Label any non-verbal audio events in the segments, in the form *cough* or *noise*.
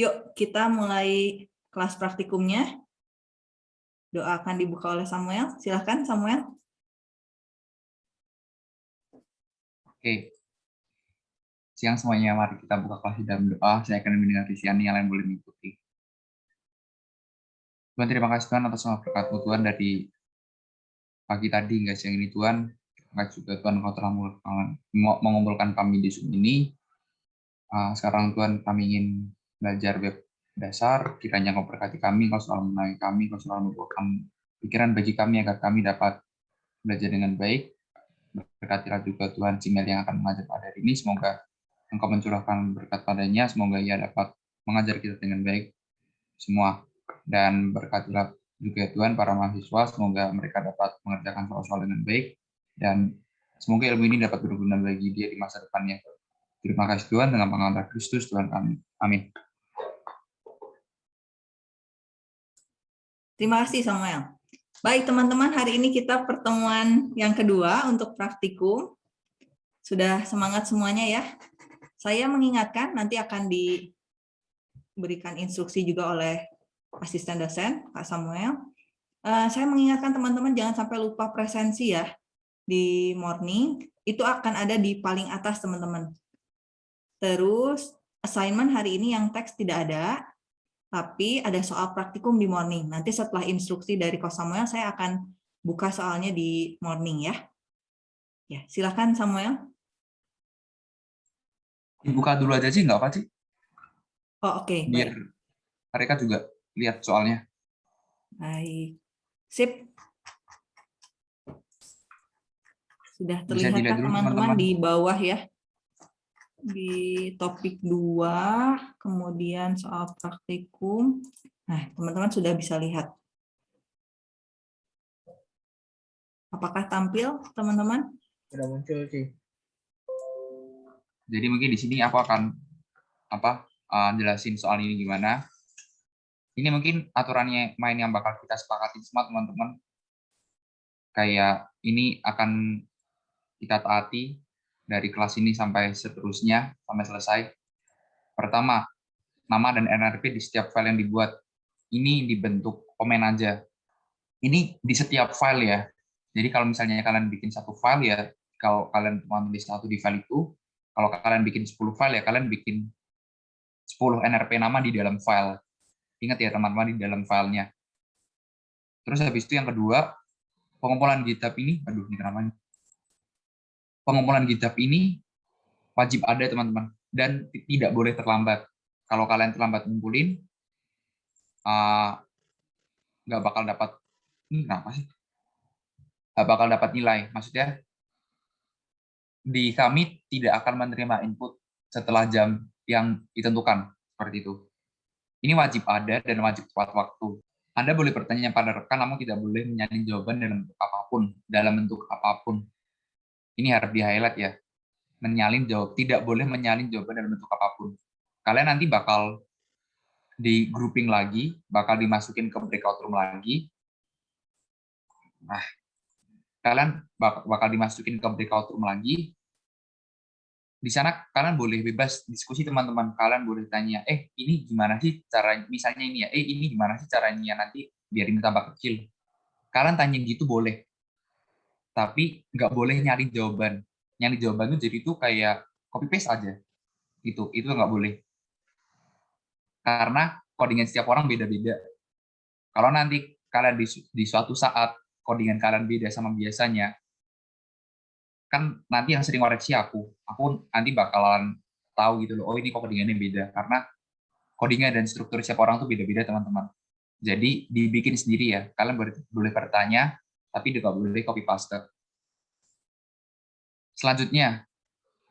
Yuk, kita mulai kelas praktikumnya. Doa akan dibuka oleh Samuel. Silahkan, Samuel. Oke. Siang semuanya, mari kita buka kelas di dalam doa. Saya akan mendengar isian yang lain boleh mengikuti. Tuhan, terima kasih Tuhan atas semua berkat Tuhan dari pagi tadi hingga siang ini Tuhan. Terima juga Tuhan kau telah mengumpulkan kami di Zoom ini. Ah, sekarang Tuhan kami ingin belajar web dasar, kiranya kau berkati kami, kau selalu menangani kami, kau selalu membuatkan pikiran bagi kami agar kami dapat belajar dengan baik. Berkatilah juga Tuhan Cimel yang akan mengajar pada hari ini, semoga Engkau mencurahkan berkat padanya, semoga ia dapat mengajar kita dengan baik semua. Dan berkatilah juga Tuhan para mahasiswa, semoga mereka dapat mengerjakan soal-soal dengan baik, dan semoga ilmu ini dapat berguna bagi dia di masa depannya. Terima kasih Tuhan, dengan pengantar Kristus Tuhan kami. Amin. Terima kasih Samuel. Baik teman-teman, hari ini kita pertemuan yang kedua untuk praktikum. Sudah semangat semuanya ya. Saya mengingatkan nanti akan diberikan instruksi juga oleh asisten dosen, Pak Samuel. Eh, saya mengingatkan teman-teman jangan sampai lupa presensi ya di morning. Itu akan ada di paling atas teman-teman. Terus assignment hari ini yang teks tidak ada, tapi ada soal praktikum di morning. Nanti setelah instruksi dari Kos Samuel, saya akan buka soalnya di morning ya. Ya, silakan Samuel. Dibuka dulu aja sih, nggak apa sih? Oh, oke. Okay. Biar Baik. mereka juga lihat soalnya. Baik. Sip. Sudah terlihat teman-teman di bawah ya di topik 2, kemudian soal praktikum. Nah, teman-teman sudah bisa lihat. Apakah tampil, teman-teman? Sudah muncul sih. Jadi mungkin di sini aku akan apa uh, jelasin soal ini gimana. Ini mungkin aturannya main yang bakal kita sepakati semua teman-teman. Kayak ini akan kita taati dari kelas ini sampai seterusnya, sampai selesai. Pertama, nama dan NRP di setiap file yang dibuat. Ini dibentuk komen aja. Ini di setiap file ya. Jadi kalau misalnya kalian bikin satu file ya, kalau kalian cuma tulis satu di file itu, kalau kalian bikin 10 file ya, kalian bikin 10 NRP nama di dalam file. Ingat ya teman-teman, di dalam filenya. Terus habis itu yang kedua, pengumpulan GitHub ini, aduh ini nih? Pengumpulan GitHub ini wajib ada teman-teman dan tidak boleh terlambat. Kalau kalian terlambat ngumpulin, uh, nggak bakal dapat kenapa sih? Nggak bakal dapat nilai. Maksudnya di kami tidak akan menerima input setelah jam yang ditentukan seperti itu. Ini wajib ada dan wajib tepat waktu. Anda boleh bertanya pada rekan, namun tidak boleh menyalin jawaban dalam bentuk apa pun, dalam bentuk apa pun ini harus di-highlight ya. Menyalin jawab, tidak boleh menyalin jawaban dalam bentuk apa pun. Kalian nanti bakal di grouping lagi, bakal dimasukin ke breakout room lagi. Nah, kalian bakal dimasukin ke breakout room lagi. Di sana kalian boleh bebas diskusi teman-teman. Kalian boleh tanya, eh ini gimana sih cara misalnya ini ya, eh ini gimana sih caranya nanti biar ini tambah kecil. Kalian tanya gitu boleh tapi nggak boleh nyari jawaban. Nyari jawaban itu jadi itu kayak copy paste aja. Itu itu nggak boleh. Karena codingan setiap orang beda-beda. Kalau nanti kalian di, di suatu saat codingan kalian beda sama biasanya, kan nanti yang sering koreksi aku. Aku nanti bakalan tahu gitu loh, oh ini kok codingannya beda. Karena codingan dan struktur setiap orang tuh beda-beda teman-teman. Jadi dibikin sendiri ya. Kalian boleh bertanya, tapi juga boleh copy paste. Selanjutnya,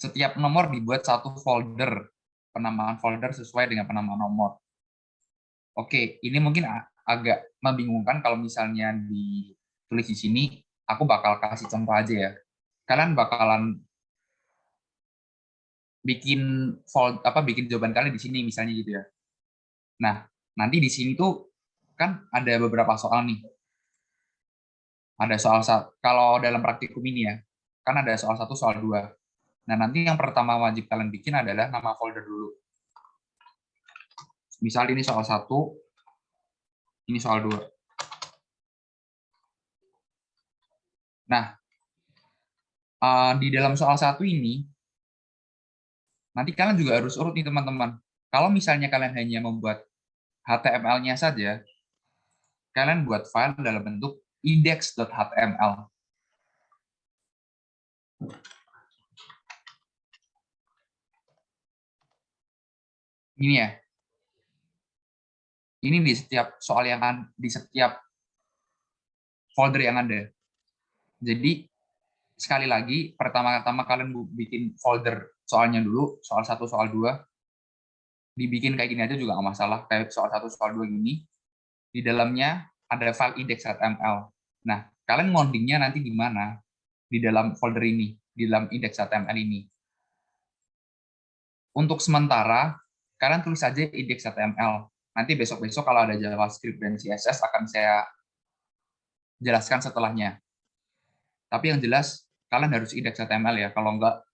setiap nomor dibuat satu folder, penamaan folder sesuai dengan penamaan nomor. Oke, ini mungkin agak membingungkan kalau misalnya ditulis di sini, aku bakal kasih contoh aja ya. Kalian bakalan bikin fold apa bikin jawaban kalian di sini misalnya gitu ya. Nah, nanti di sini tuh kan ada beberapa soal nih ada soal kalau dalam praktikum ini ya, kan ada soal satu, soal dua. Nah, nanti yang pertama wajib kalian bikin adalah nama folder dulu. misal ini soal satu, ini soal dua. Nah, uh, di dalam soal satu ini, nanti kalian juga harus urut nih teman-teman. Kalau misalnya kalian hanya membuat HTML-nya saja, kalian buat file dalam bentuk index.html. Ini ya. Ini di setiap soal yang di setiap folder yang ada. Jadi sekali lagi pertama-tama kalian bikin folder soalnya dulu, soal satu, soal dua, dibikin kayak gini aja juga nggak masalah. Kayak soal satu, soal dua gini, di dalamnya ada file index.html. Nah, kalian ngodingnya nanti di mana? Di dalam folder ini, di dalam index.html ini. Untuk sementara, kalian tulis saja index.html. Nanti besok-besok kalau ada JavaScript dan CSS akan saya jelaskan setelahnya. Tapi yang jelas, kalian harus index.html ya. Kalau enggak,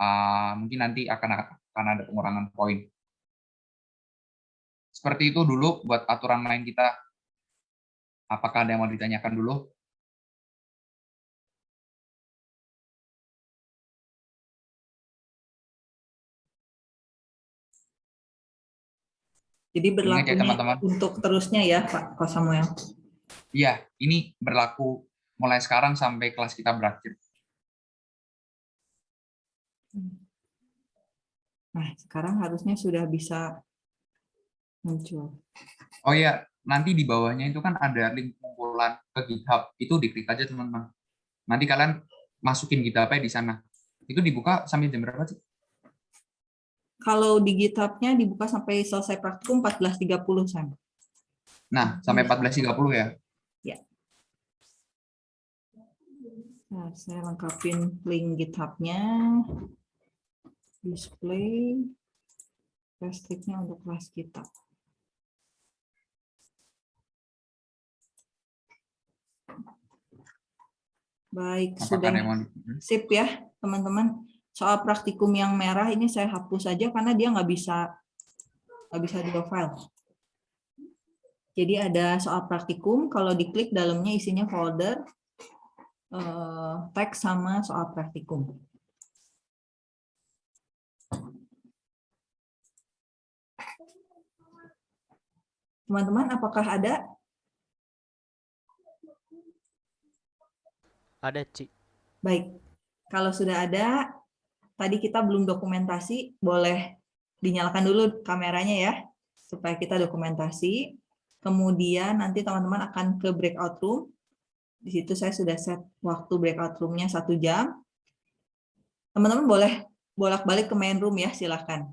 uh, mungkin nanti akan, akan ada pengurangan poin. Seperti itu dulu buat aturan main kita. Apakah ada yang mau ditanyakan dulu? Jadi berlaku ya, teman -teman. untuk terusnya ya Pak Samuel. Iya, ini berlaku mulai sekarang sampai kelas kita berakhir. Nah, sekarang harusnya sudah bisa muncul. Oh iya, nanti di bawahnya itu kan ada link pengumpulan ke GitHub. Itu diklik aja teman-teman. Nanti kalian masukin GitHub-nya di sana. Itu dibuka sampai jam berapa sih? Kalau di GitHub-nya dibuka sampai selesai praktikum 14.30 Sam. Nah, sampai 14.30 ya? Ya. Nah, saya lengkapin link GitHub-nya. Display. Restriknya untuk kelas kita. Baik, Apakah sudah sip ya, teman-teman soal praktikum yang merah ini saya hapus saja karena dia nggak bisa nggak bisa di file. Jadi ada soal praktikum, kalau diklik dalamnya isinya folder, eh, teks sama soal praktikum. Teman-teman, apakah ada? Ada, Ci. Baik. Kalau sudah ada, tadi kita belum dokumentasi, boleh dinyalakan dulu kameranya ya, supaya kita dokumentasi. Kemudian nanti teman-teman akan ke breakout room. Di situ saya sudah set waktu breakout roomnya satu jam. Teman-teman boleh bolak-balik ke main room ya, silahkan.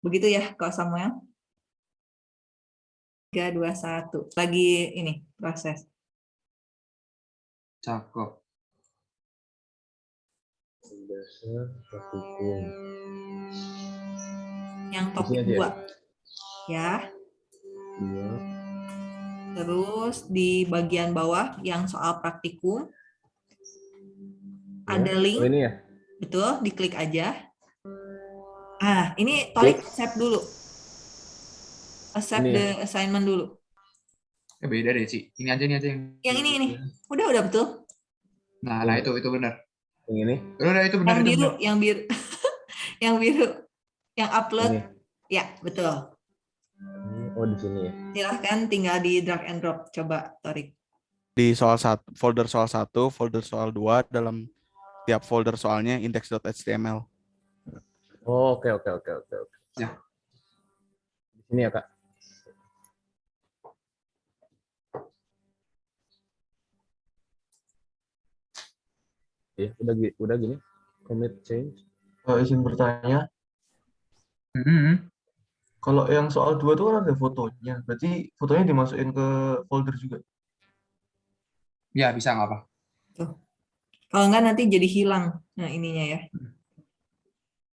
Begitu ya, Kak Samuel? 3, 2, 1. Lagi ini, proses. Cakep dasar. Yang topik dua. Ya. Dua. Terus di bagian bawah yang soal praktikum. Ya. Ada link. Oh, ini ya? Betul, diklik aja. Ah, ini Torik accept dulu. Accept the ya? assignment dulu. Ya beda deh, sih. Ini aja, ini aja. Yang ini, ini. Udah, udah betul. Nah, nah itu, itu benar. Yang ini? Udah, itu benar. Yang itu biru, benar. yang biru. *laughs* yang biru. Yang upload. Ini. Ya, betul. Oh, di sini ya. Silahkan tinggal di drag and drop. Coba, Torik. Di soal satu, folder soal satu, folder soal dua, dalam tiap folder soalnya index.html. Oh, oke, oke, oke, oke. Ya. Di sini ya, Kak? Ya udah udah gini. Commit change. Uh, izin bertanya. Mm -hmm. kalau yang soal dua itu kan ada fotonya. Berarti fotonya dimasukin ke folder juga? Ya bisa nggak apa Tuh. kalau nggak nanti jadi hilang nah ininya ya.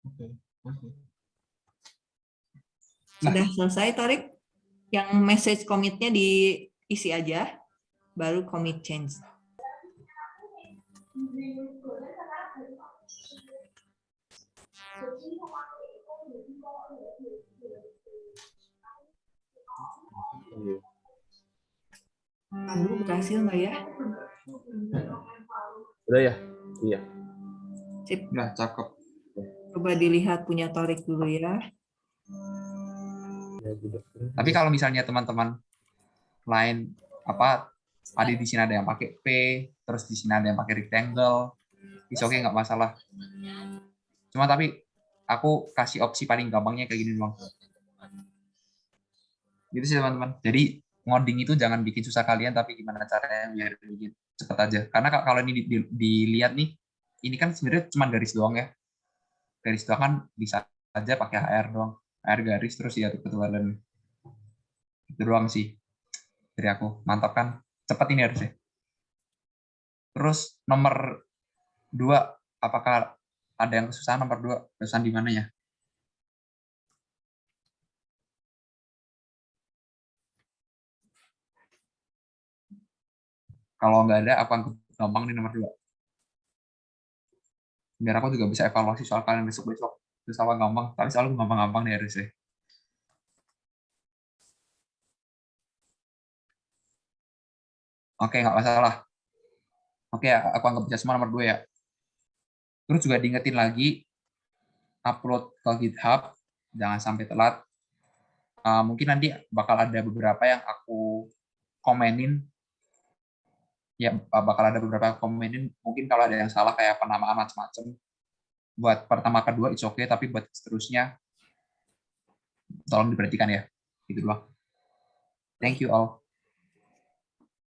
Oke okay. sudah selesai tarik? Yang message commitnya diisi aja baru commit change Iya. Lalu berhasil nggak ya? Udah ya? Iya. Sip. Nah, cakep. Coba dilihat punya Torik dulu ya. ya gitu. Tapi kalau misalnya teman-teman lain apa ada di sini ada yang pakai P, terus di sini ada yang pakai rectangle, is oke nggak masalah. Cuma tapi aku kasih opsi paling gampangnya kayak gini doang. Gitu sih teman-teman. Jadi ngoding itu jangan bikin susah kalian, tapi gimana caranya biar bikin cepet aja. Karena ka- kalau ini di- di- dilihat nih, ini kan sebenarnya cuma garis doang ya. Garis doang kan bisa aja pakai HR doang. HR garis terus ya ketualan. Itu doang sih dari aku. Mantap kan? Cepat ini harusnya. Terus nomor dua, apakah ada yang kesusahan nomor dua? Kesusahan di mana ya? Kalau nggak ada, apa yang gampang di nomor dua? Biar aku juga bisa evaluasi soal kalian besok-besok. Terus apa gampang? Tapi selalu gampang-gampang nih harusnya. Oke, nggak masalah. Oke, aku anggap semua nomor dua ya. Terus juga diingetin lagi, upload ke GitHub, jangan sampai telat. Uh, mungkin nanti bakal ada beberapa yang aku komenin. Ya, bakal ada beberapa yang komenin. Mungkin kalau ada yang salah kayak penamaan macam-macam. Buat pertama kedua, it's okay, tapi buat seterusnya, tolong diperhatikan ya. Gitu doang. Thank you all.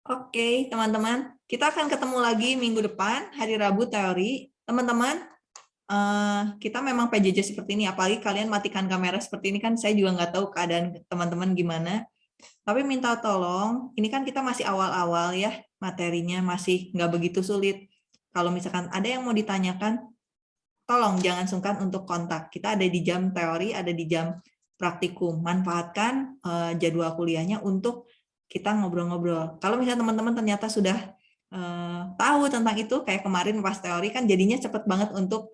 Oke, teman-teman. Kita akan ketemu lagi minggu depan, hari Rabu teori. Teman-teman, eh, kita memang PJJ seperti ini, apalagi kalian matikan kamera seperti ini kan saya juga nggak tahu keadaan teman-teman gimana. Tapi minta tolong, ini kan kita masih awal-awal ya, materinya masih nggak begitu sulit. Kalau misalkan ada yang mau ditanyakan, tolong jangan sungkan untuk kontak. Kita ada di jam teori, ada di jam praktikum. Manfaatkan eh, jadwal kuliahnya untuk kita ngobrol-ngobrol. Kalau misalnya teman-teman ternyata sudah eh, tahu tentang itu, kayak kemarin pas teori kan jadinya cepet banget untuk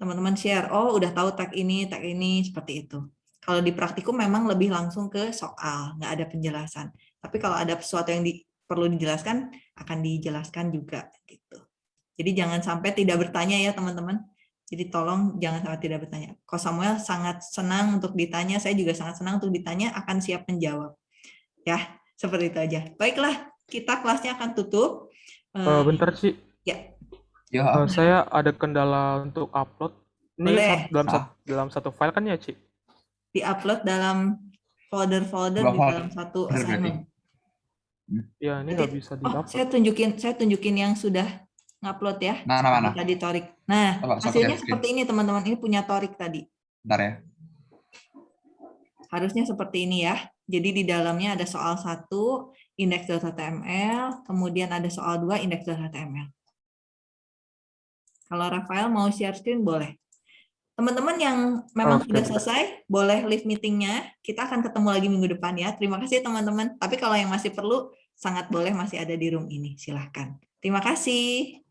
teman-teman share. Oh, udah tahu tag ini, tag ini, seperti itu. Kalau di praktikum memang lebih langsung ke soal, nggak ada penjelasan. Tapi kalau ada sesuatu yang di- perlu dijelaskan, akan dijelaskan juga. gitu. Jadi jangan sampai tidak bertanya ya teman-teman. Jadi tolong jangan sampai tidak bertanya. Ko Samuel sangat senang untuk ditanya, saya juga sangat senang untuk ditanya, akan siap menjawab. Ya, seperti itu aja. Baiklah, kita kelasnya akan tutup. Eh, Eh, bentar Ci, ya, Yo, Eh, saya ada kendala untuk upload. Ini Boleh. dalam, Ah. sat- dalam satu file kan ya Ci? di-upload dalam folder-folder di dalam satu assignment. Ya ini nggak bisa Oh, di-upload. saya tunjukin, saya tunjukin yang sudah ngupload ya. Nah, nah, mana? Tadi Torik. Nah, Coba, coba hasilnya screen. seperti ini teman-teman. Ini punya Torik tadi. bentar ya. Harusnya seperti ini ya. Jadi di dalamnya ada soal satu index.html, kemudian ada soal dua index.html. Kalau Rafael mau share screen boleh. Teman-teman yang memang Oke. sudah selesai, boleh leave meetingnya. Kita akan ketemu lagi minggu depan ya. Terima kasih teman-teman. Tapi kalau yang masih perlu, sangat boleh masih ada di room ini. Silahkan. Terima kasih.